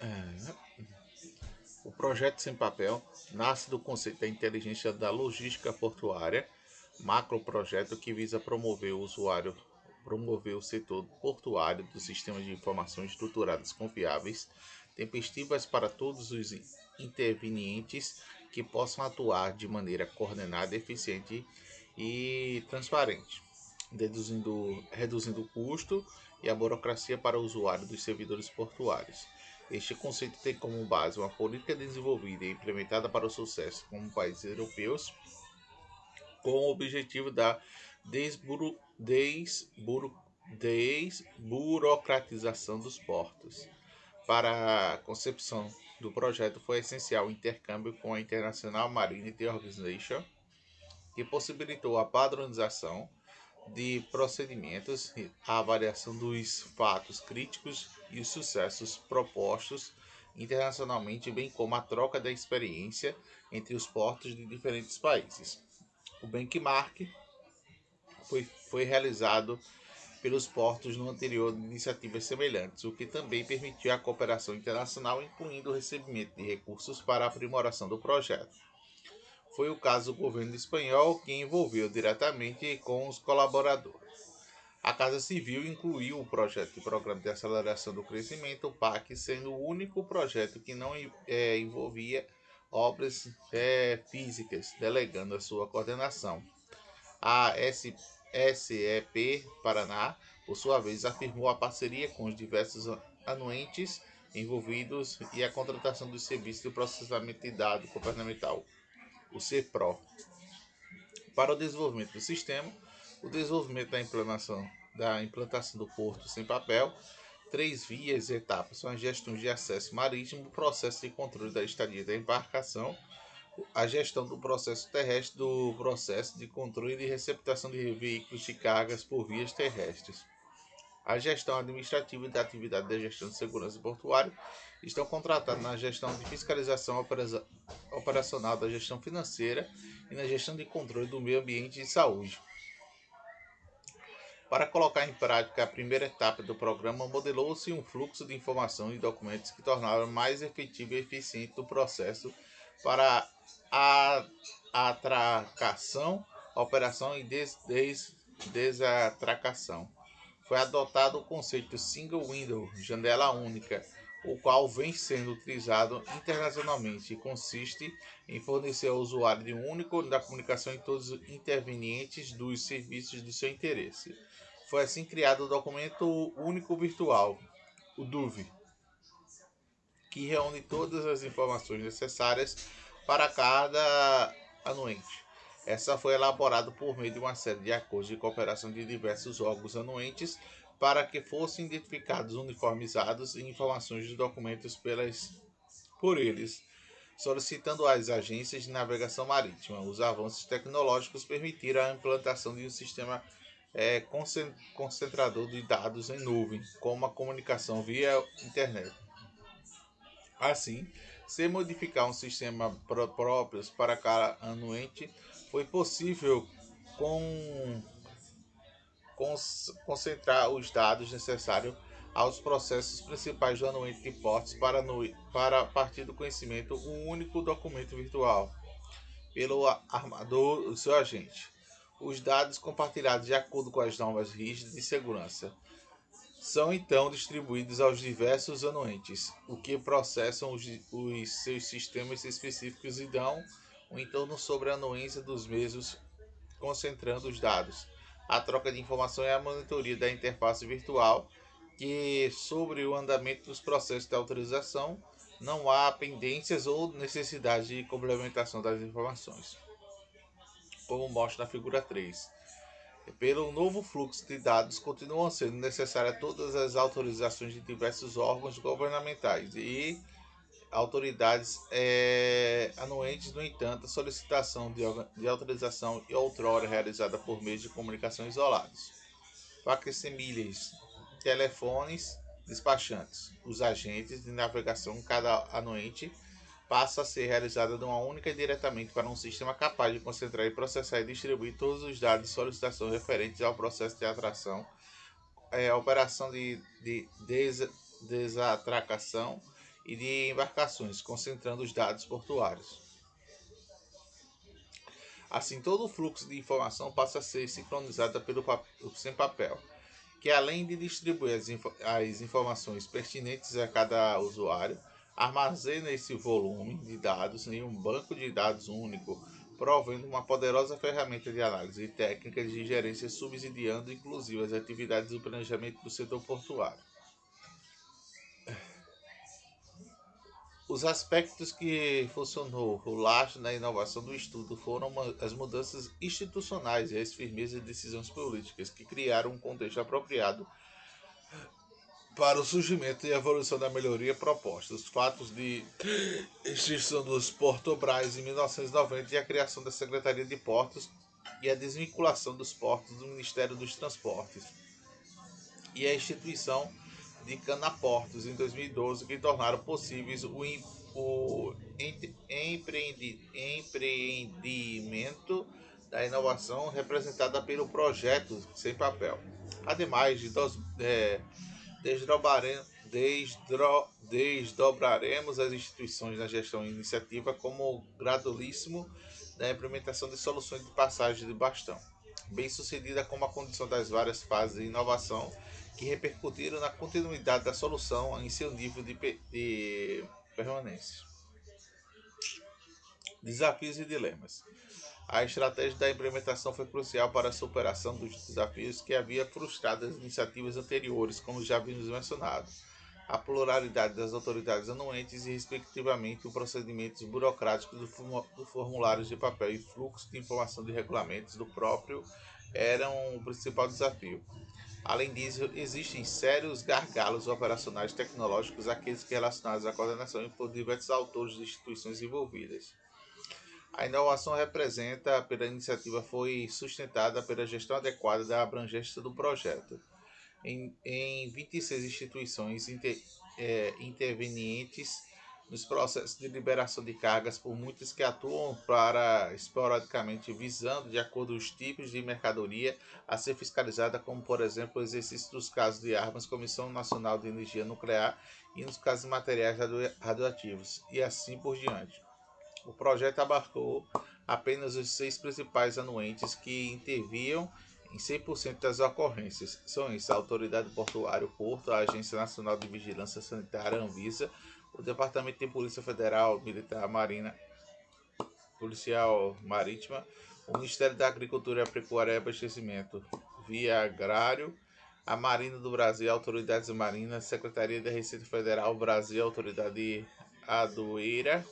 É, o projeto Sem Papel nasce do conceito da inteligência da logística portuária, macro projeto que visa promover o usuário, promover o setor portuário dos sistemas de informações estruturadas confiáveis, tempestivas para todos os intervenientes que possam atuar de maneira coordenada, eficiente e transparente, reduzindo o custo e a burocracia para o usuário dos servidores portuários. Este conceito tem como base uma política desenvolvida e implementada para o sucesso como países europeus, com o objetivo da desburo, desburo, desburocratização dos portos. Para a concepção do projeto foi essencial o intercâmbio com a International Maritime Organization, que possibilitou a padronização de procedimentos, a avaliação dos fatos críticos e os sucessos propostos internacionalmente, bem como a troca da experiência entre os portos de diferentes países. O benchmark foi, foi realizado pelos portos no anterior de iniciativas semelhantes, o que também permitiu a cooperação internacional, incluindo o recebimento de recursos para a aprimoração do projeto foi o caso do governo espanhol que envolveu diretamente com os colaboradores. A Casa Civil incluiu o projeto de Programa de Aceleração do Crescimento, o PAC, sendo o único projeto que não é, envolvia obras é, físicas, delegando a sua coordenação. A SEP Paraná, por sua vez, afirmou a parceria com os diversos anuentes envolvidos e a contratação dos serviços de processamento de dados governamental o CEPRO. Para o desenvolvimento do sistema, o desenvolvimento da implantação, da implantação do porto sem papel, três vias e etapas são a gestão de acesso marítimo, o processo de controle da estadia da embarcação, a gestão do processo terrestre, do processo de controle e receptação de veículos de cargas por vias terrestres. A gestão administrativa e da atividade da gestão de segurança portuária estão contratados na gestão de fiscalização operacional da gestão financeira e na gestão de controle do meio ambiente e saúde. Para colocar em prática a primeira etapa do programa, modelou-se um fluxo de informação e documentos que tornaram mais efetivo e eficiente o processo para a atracação, operação e des, des, desatracação. Foi adotado o conceito Single Window, janela única, o qual vem sendo utilizado internacionalmente e consiste em fornecer ao usuário de um único da comunicação em todos os intervenientes dos serviços de seu interesse. Foi assim criado o documento único virtual, o DUV, que reúne todas as informações necessárias para cada anuente. Essa foi elaborada por meio de uma série de acordos de cooperação de diversos órgãos anuentes para que fossem identificados, uniformizados e informações dos documentos pelas, por eles, solicitando às agências de navegação marítima. Os avanços tecnológicos permitiram a implantação de um sistema é, concentrador de dados em nuvem, como a comunicação via internet. Assim, se modificar um sistema próprio para cada anuente, foi possível com concentrar os dados necessários aos processos principais do anuente de portes para, no, para partir do conhecimento um único documento virtual pelo armador seu agente. Os dados compartilhados de acordo com as normas rígidas de segurança são então distribuídos aos diversos anuentes, o que processam os, os seus sistemas específicos e dão um entorno sobre a anuência dos mesmos, concentrando os dados a troca de informação e a monitoria da interface virtual, que sobre o andamento dos processos de autorização não há pendências ou necessidade de complementação das informações, como mostra na figura 3. Pelo novo fluxo de dados, continuam sendo necessárias todas as autorizações de diversos órgãos governamentais e autoridades é, anuentes, no entanto, a solicitação de, de autorização e outrora realizada por meios de comunicação isolados. Facsimiles, telefones, despachantes. Os agentes de navegação, cada anuente, passa a ser realizada de uma única e diretamente para um sistema capaz de concentrar e processar e distribuir todos os dados de solicitação referentes ao processo de atração, é, operação de, de des, desatracação, e de embarcações, concentrando os dados portuários. Assim, todo o fluxo de informação passa a ser sincronizado pelo sem papel, que além de distribuir as, info as informações pertinentes a cada usuário, armazena esse volume de dados em um banco de dados único, provendo uma poderosa ferramenta de análise e técnicas de gerência subsidiando inclusive as atividades do planejamento do setor portuário. Os aspectos que funcionou o laço na inovação do estudo foram as mudanças institucionais e as firmezas de decisões políticas que criaram um contexto apropriado para o surgimento e evolução da melhoria proposta. Os fatos de extinção dos Portobras em 1990 e a criação da Secretaria de Portos e a desvinculação dos portos do Ministério dos Transportes e a instituição de Canaportos em 2012 que tornaram possíveis o, o empreendi, empreendimento da inovação representada pelo projeto sem papel. Ademais de dos, é, desdro, desdobraremos as instituições na gestão iniciativa como gradualíssimo da implementação de soluções de passagem de bastão, bem sucedida como a condição das várias fases de inovação que repercutiram na continuidade da solução em seu nível de, de permanência. Desafios e dilemas. A estratégia da implementação foi crucial para a superação dos desafios que havia frustrado as iniciativas anteriores, como já vimos mencionado. A pluralidade das autoridades anuentes e, respectivamente, os procedimentos burocráticos do formulário de papel e fluxo de informação de regulamentos do próprio eram o principal desafio. Além disso, existem sérios gargalos operacionais tecnológicos, aqueles que relacionados à coordenação por diversos autores de instituições envolvidas. A inovação representa pela iniciativa foi sustentada pela gestão adequada da abrangência do projeto. Em, em 26 instituições inter, é, intervenientes nos processos de liberação de cargas por muitas que atuam para esporadicamente visando, de acordo com os tipos de mercadoria a ser fiscalizada, como por exemplo o exercício dos casos de armas, Comissão Nacional de Energia Nuclear e nos casos de materiais radioativos, e assim por diante. O projeto abarcou apenas os seis principais anuentes que interviam em 100% das ocorrências. São esses a Autoridade Portuária, o Porto, a Agência Nacional de Vigilância Sanitária, Anvisa, o Departamento de Polícia Federal, Militar, Marina, Policial Marítima, o Ministério da Agricultura, Pecuária e Abastecimento, via Agrário, a Marinha do Brasil, Autoridades Marinas, Secretaria da Receita Federal, Brasil, Autoridade Adueira,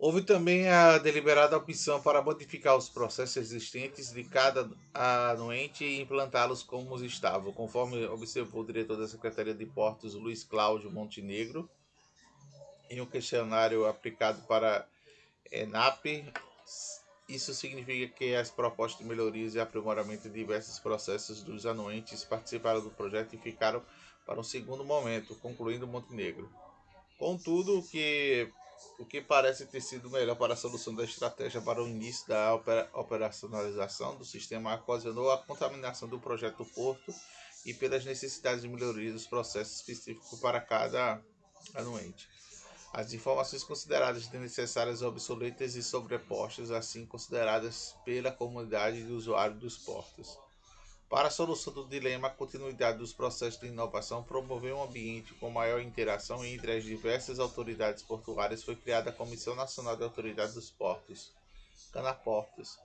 Houve também a deliberada opção para modificar os processos existentes de cada anuente e implantá-los como estavam, conforme observou o diretor da Secretaria de Portos, Luiz Cláudio Montenegro, em um questionário aplicado para ENAP. Isso significa que as propostas de melhorias e aprimoramento de diversos processos dos anuentes participaram do projeto e ficaram para um segundo momento, concluindo Montenegro. Contudo, o que o que parece ter sido melhor para a solução da estratégia para o início da operacionalização do sistema ocasionou a contaminação do projeto Porto e pelas necessidades de melhoria dos processos específicos para cada anuente. As informações consideradas necessárias obsoletas e sobrepostas, assim consideradas pela comunidade de usuários dos portos. Para a solução do dilema, a continuidade dos processos de inovação promover um ambiente com maior interação entre as diversas autoridades portuárias foi criada a Comissão Nacional de Autoridade dos Portos, Canaportos,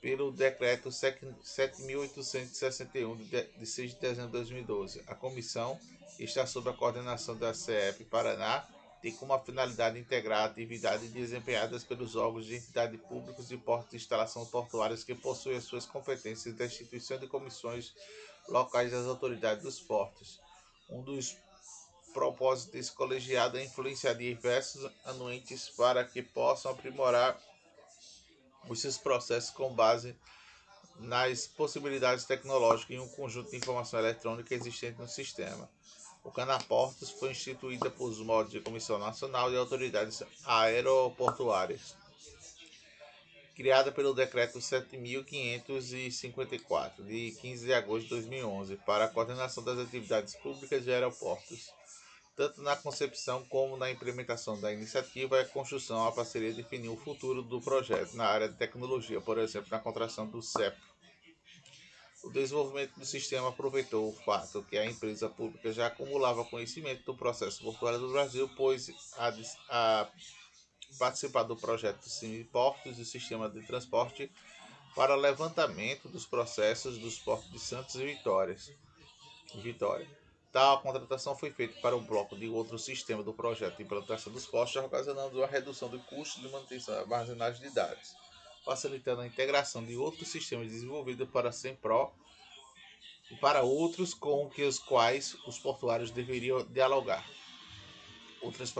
pelo Decreto 7.861 de 6 de dezembro de 2012. A comissão está sob a coordenação da CEP Paraná tem como a finalidade integrar atividades desempenhadas pelos órgãos de entidade públicos de portos de instalação portuárias que possuem as suas competências da instituição de comissões locais das autoridades dos portos. Um dos propósitos desse colegiado é influenciar diversos anuentes para que possam aprimorar os seus processos com base nas possibilidades tecnológicas e um conjunto de informação eletrônica existente no sistema. O Canaportos foi instituída por modos de Comissão Nacional de Autoridades Aeroportuárias, criada pelo Decreto 7.554, de 15 de agosto de 2011, para a coordenação das atividades públicas de aeroportos. Tanto na concepção como na implementação da iniciativa e a construção, a parceria definiu o futuro do projeto na área de tecnologia, por exemplo, na contração do CEP. O desenvolvimento do sistema aproveitou o fato que a empresa pública já acumulava conhecimento do processo portuário do Brasil, pois a, a participar do projeto Simiportos e Sistema de Transporte para levantamento dos processos dos portos de Santos e Vitórias. Vitória. Tal contratação foi feita para o bloco de outro sistema do projeto de implantação dos postos, ocasionando a redução do custo de manutenção e armazenagem de dados, facilitando a integração de outros sistemas desenvolvidos para a SEMPRO e para outros com que os quais os portuários deveriam dialogar. Outras,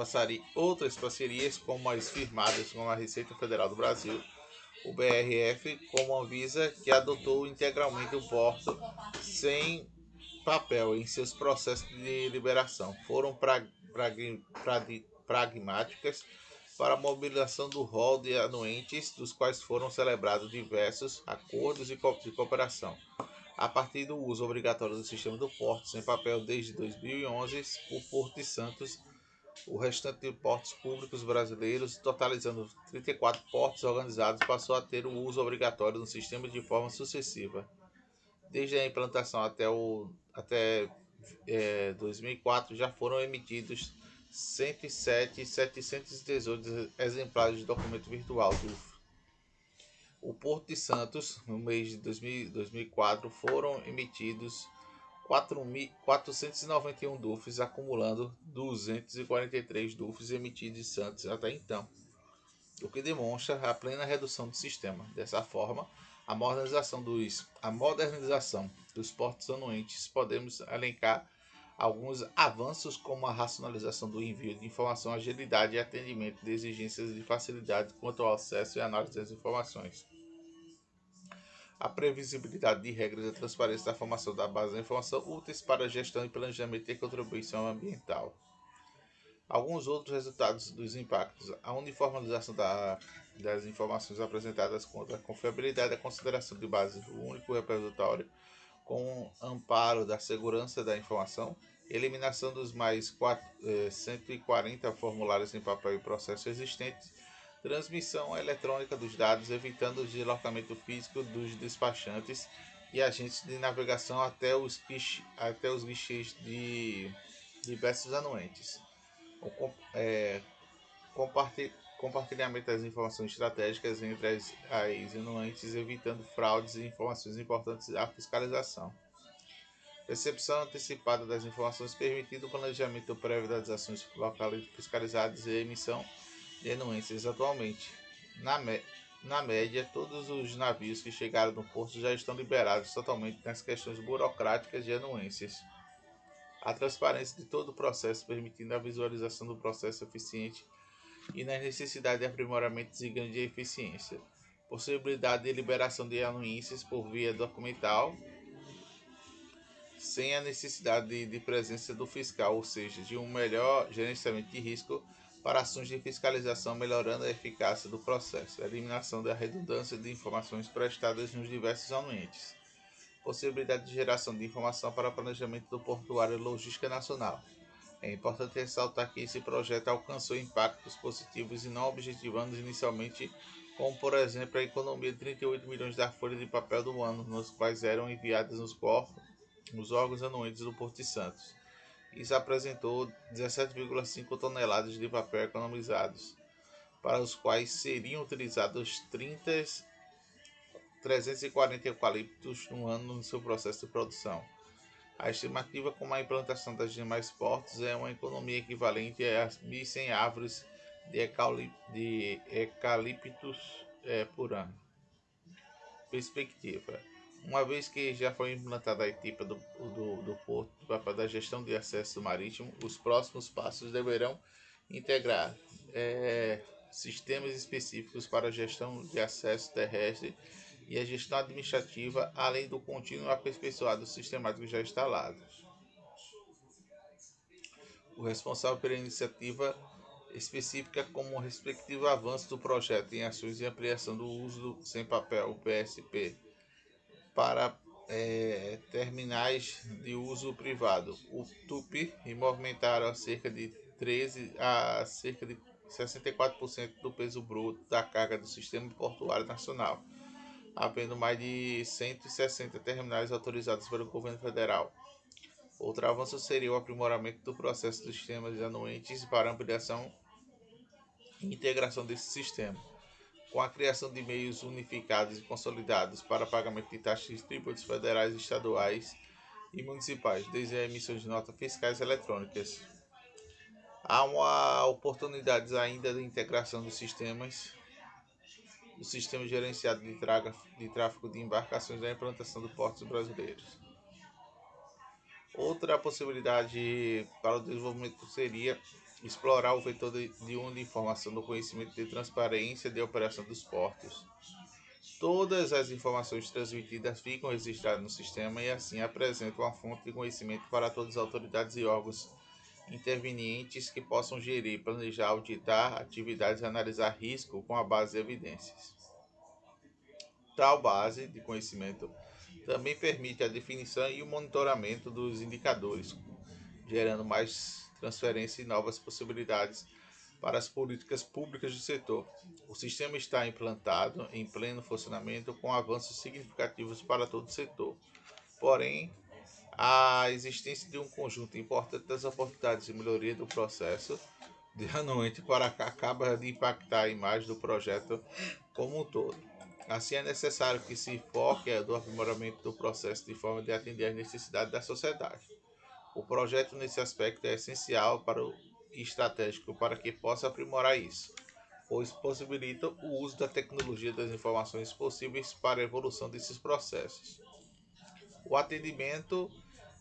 outras parcerias, como as firmadas com a Receita Federal do Brasil, o BRF, como a Visa, que adotou integralmente o porto sem papel em seus processos de liberação foram pra, pra, pra, pragmáticas para a mobilização do rol de anuentes, dos quais foram celebrados diversos acordos de cooperação. A partir do uso obrigatório do sistema do porto sem papel desde 2011, o Porto de Santos, o restante de portos públicos brasileiros, totalizando 34 portos organizados, passou a ter o uso obrigatório do sistema de forma sucessiva. Desde a implantação até, o, até é, 2004 já foram emitidos 107.718 exemplares de documento virtual do o Porto de Santos, no mês de 2000, 2004, foram emitidos 491 DUFs, acumulando 243 DUFs emitidos em Santos até então, o que demonstra a plena redução do sistema. Dessa forma, a modernização dos, a modernização dos portos anuentes, podemos elencar alguns avanços como a racionalização do envio de informação, agilidade e atendimento de exigências de facilidade quanto ao acesso e análise das informações. A previsibilidade de regras e a transparência da formação da base da informação úteis para a gestão e planejamento e contribuição ambiental. Alguns outros resultados dos impactos. A uniformização da das informações apresentadas contra a confiabilidade da consideração de base único repositório com amparo da segurança da informação, eliminação dos mais 4, eh, 140 formulários em papel e processo existentes, transmissão eletrônica dos dados, evitando o deslocamento físico dos despachantes e agentes de navegação até os, até os guichês de diversos anuentes. O, é, das informações estratégicas entre as, as anuentes, evitando fraudes e informações importantes à fiscalização. Recepção antecipada das informações permitindo o planejamento prévio das ações locais fiscalizadas e emissão de anuências atualmente. Na, me, na média, todos os navios que chegaram no porto já estão liberados totalmente nas questões burocráticas de anuências. A transparência de todo o processo, permitindo a visualização do processo eficiente e nas necessidades de aprimoramento e ganho de eficiência. Possibilidade de liberação de anuências por via documental, sem a necessidade de, de presença do fiscal, ou seja, de um melhor gerenciamento de risco para ações de fiscalização, melhorando a eficácia do processo, eliminação da redundância de informações prestadas nos diversos anuentes, possibilidade de geração de informação para planejamento do portuário e logística nacional, é importante ressaltar que esse projeto alcançou impactos positivos e não objetivando inicialmente, como por exemplo a economia de 38 milhões da folha de papel do ano, nos quais eram enviadas nos, corpos, nos órgãos anuentes do Porto de Santos. Isso apresentou 17,5 toneladas de papel economizados, para os quais seriam utilizados 30, 340 eucaliptos no ano no seu processo de produção. A estimativa com a implantação das demais portos é uma economia equivalente a 1.100 árvores de, eucaliptos é, por ano. Perspectiva. Uma vez que já foi implantada a etapa do, do, do porto para da gestão de acesso marítimo, os próximos passos deverão integrar é, sistemas específicos para a gestão de acesso terrestre e a gestão administrativa, além do contínuo aperfeiçoado sistemático já instalado. O responsável pela iniciativa específica como o respectivo avanço do projeto em ações de ampliação do uso do sem papel, o PSP, para é, terminais de uso privado, o TUP, e movimentaram cerca de 13 a cerca de 64% do peso bruto da carga do sistema portuário nacional, havendo mais de 160 terminais autorizados pelo governo federal. Outro avanço seria o aprimoramento do processo dos sistemas anuentes para ampliação e integração desse sistema com a criação de meios unificados e consolidados para pagamento de taxas e tributos federais, estaduais e municipais, desde a emissão de notas fiscais eletrônicas. Há uma oportunidades ainda de integração dos sistemas do sistema gerenciado de, traga, de tráfego de embarcações da implantação dos portos brasileiros. Outra possibilidade para o desenvolvimento seria explorar o vetor de, de informação do conhecimento de transparência de operação dos portos. Todas as informações transmitidas ficam registradas no sistema e assim apresentam uma fonte de conhecimento para todas as autoridades e órgãos intervenientes que possam gerir, planejar, auditar atividades e analisar risco com a base de evidências. Tal base de conhecimento também permite a definição e o monitoramento dos indicadores, gerando mais transferência e novas possibilidades para as políticas públicas do setor. O sistema está implantado em pleno funcionamento com avanços significativos para todo o setor. Porém, a existência de um conjunto importante das oportunidades de melhoria do processo de anuente para cá acaba de impactar a imagem do projeto como um todo. Assim, é necessário que se foque no aprimoramento do processo de forma de atender às necessidades da sociedade. O projeto nesse aspecto é essencial para o estratégico para que possa aprimorar isso, pois possibilita o uso da tecnologia das informações possíveis para a evolução desses processos. O atendimento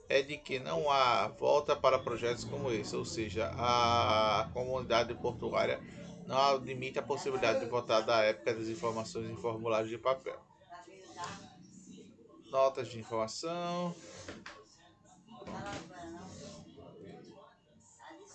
é de que não há volta para projetos como esse, ou seja, a comunidade portuária não admite a possibilidade de votar da época das informações em formulários de papel. Notas de informação.